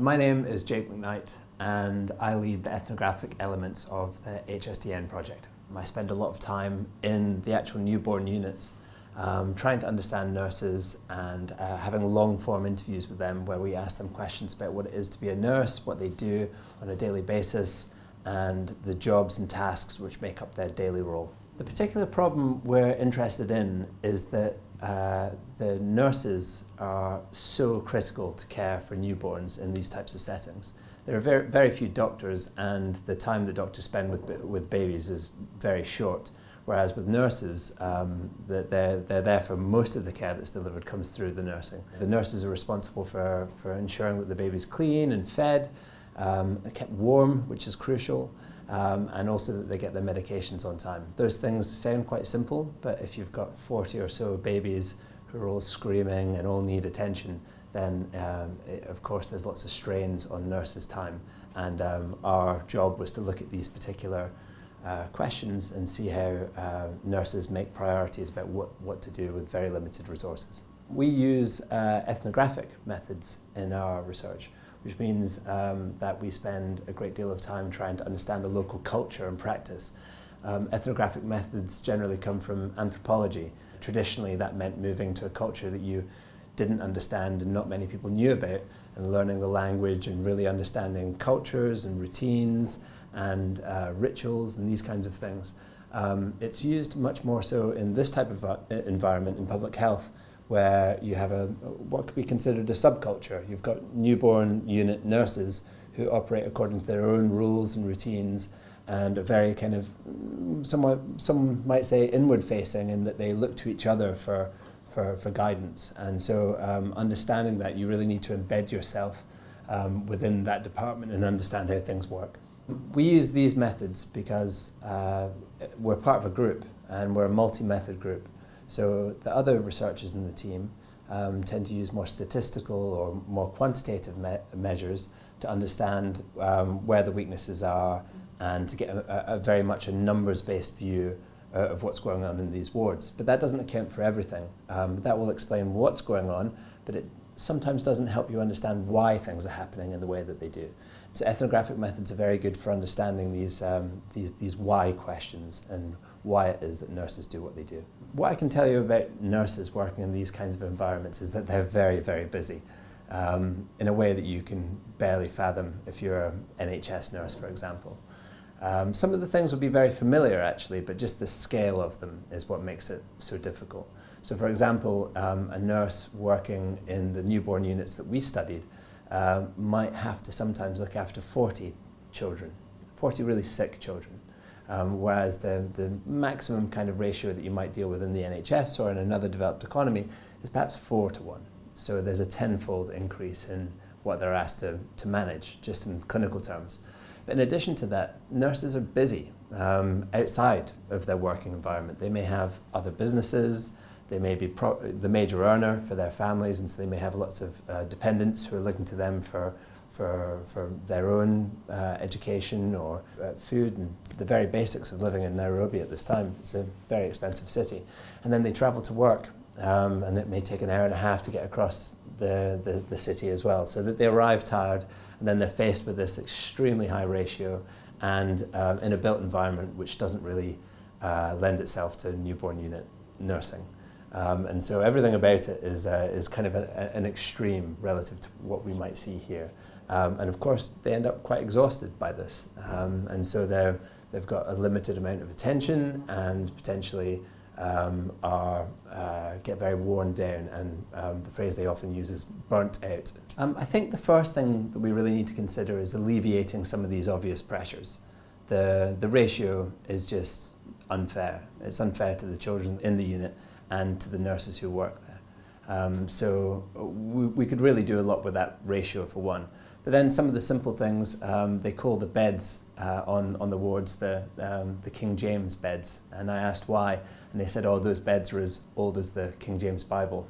My name is Jake McKnight and I lead the ethnographic elements of the HSDN project. I spend a lot of time in the actual newborn units um, trying to understand nurses and uh, having long form interviews with them where we ask them questions about what it is to be a nurse, what they do on a daily basis and the jobs and tasks which make up their daily role. The particular problem we're interested in is that uh, the nurses are so critical to care for newborns in these types of settings. There are very, very few doctors and the time that doctors spend with, with babies is very short. Whereas with nurses, um, they're, they're there for most of the care that's delivered comes through the nursing. The nurses are responsible for, for ensuring that the baby's clean and fed, um, kept warm, which is crucial, um, and also that they get their medications on time. Those things sound quite simple, but if you've got 40 or so babies who are all screaming and all need attention, then um, it, of course there's lots of strains on nurses' time. And um, our job was to look at these particular uh, questions and see how uh, nurses make priorities about what, what to do with very limited resources. We use uh, ethnographic methods in our research which means um, that we spend a great deal of time trying to understand the local culture and practice. Um, ethnographic methods generally come from anthropology. Traditionally, that meant moving to a culture that you didn't understand and not many people knew about, and learning the language and really understanding cultures and routines and uh, rituals and these kinds of things. Um, it's used much more so in this type of uh, environment in public health where you have a what could be considered a subculture. You've got newborn unit nurses who operate according to their own rules and routines and are very kind of somewhat some might say inward facing in that they look to each other for for, for guidance and so um, understanding that you really need to embed yourself um, within that department and understand how things work. We use these methods because uh, we're part of a group and we're a multi-method group so the other researchers in the team um, tend to use more statistical or more quantitative me measures to understand um, where the weaknesses are and to get a, a very much a numbers-based view uh, of what's going on in these wards. But that doesn't account for everything. Um, that will explain what's going on, but it sometimes doesn't help you understand why things are happening in the way that they do. So ethnographic methods are very good for understanding these, um, these, these why questions and why it is that nurses do what they do. What I can tell you about nurses working in these kinds of environments is that they're very, very busy um, in a way that you can barely fathom if you're an NHS nurse, for example. Um, some of the things will be very familiar actually, but just the scale of them is what makes it so difficult. So for example, um, a nurse working in the newborn units that we studied uh, might have to sometimes look after 40 children, 40 really sick children. Um, whereas the, the maximum kind of ratio that you might deal with in the NHS or in another developed economy is perhaps four to one. So there's a tenfold increase in what they're asked to, to manage, just in clinical terms. But in addition to that, nurses are busy um, outside of their working environment. They may have other businesses, they may be the major earner for their families, and so they may have lots of uh, dependents who are looking to them for for, for their own uh, education or uh, food and the very basics of living in Nairobi at this time. It's a very expensive city. And then they travel to work um, and it may take an hour and a half to get across the, the, the city as well. So that they arrive tired and then they're faced with this extremely high ratio and um, in a built environment which doesn't really uh, lend itself to newborn unit nursing. Um, and so everything about it is, uh, is kind of a, an extreme relative to what we might see here. Um, and of course, they end up quite exhausted by this. Um, and so they're, they've got a limited amount of attention and potentially um, are, uh, get very worn down. And um, the phrase they often use is burnt out. Um, I think the first thing that we really need to consider is alleviating some of these obvious pressures. The, the ratio is just unfair. It's unfair to the children in the unit and to the nurses who work there. Um, so we, we could really do a lot with that ratio for one. But then some of the simple things, um, they call the beds uh, on, on the wards the, um, the King James beds. And I asked why, and they said, oh, those beds are as old as the King James Bible.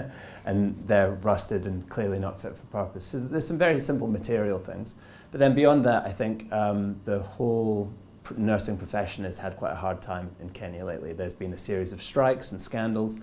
and they're rusted and clearly not fit for purpose. So there's some very simple material things. But then beyond that, I think um, the whole nursing profession has had quite a hard time in Kenya lately. There's been a series of strikes and scandals,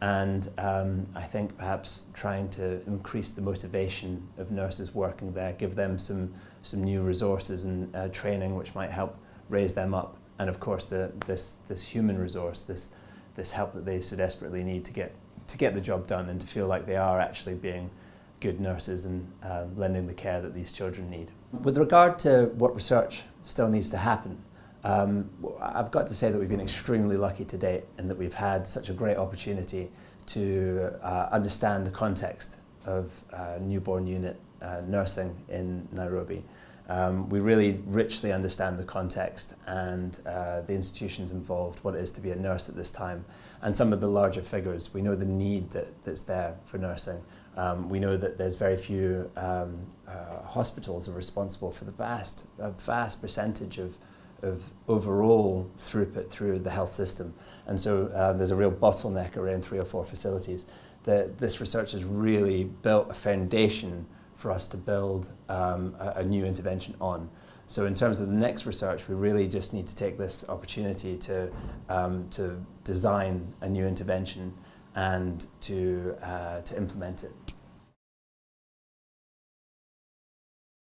And um, I think perhaps trying to increase the motivation of nurses working there, give them some, some new resources and uh, training which might help raise them up. And of course, the, this, this human resource, this, this help that they so desperately need to get, to get the job done and to feel like they are actually being good nurses and uh, lending the care that these children need. With regard to what research still needs to happen, um, I've got to say that we've been extremely lucky to date and that we've had such a great opportunity to uh, understand the context of uh, newborn unit uh, nursing in Nairobi. Um, we really richly understand the context and uh, the institutions involved, what it is to be a nurse at this time, and some of the larger figures. We know the need that, that's there for nursing. Um, we know that there's very few um, uh, hospitals are responsible for the vast, vast percentage of, of overall throughput through the health system. And so uh, there's a real bottleneck around three or four facilities. The, this research has really built a foundation for us to build um, a, a new intervention on. So in terms of the next research, we really just need to take this opportunity to, um, to design a new intervention and to, uh, to implement it.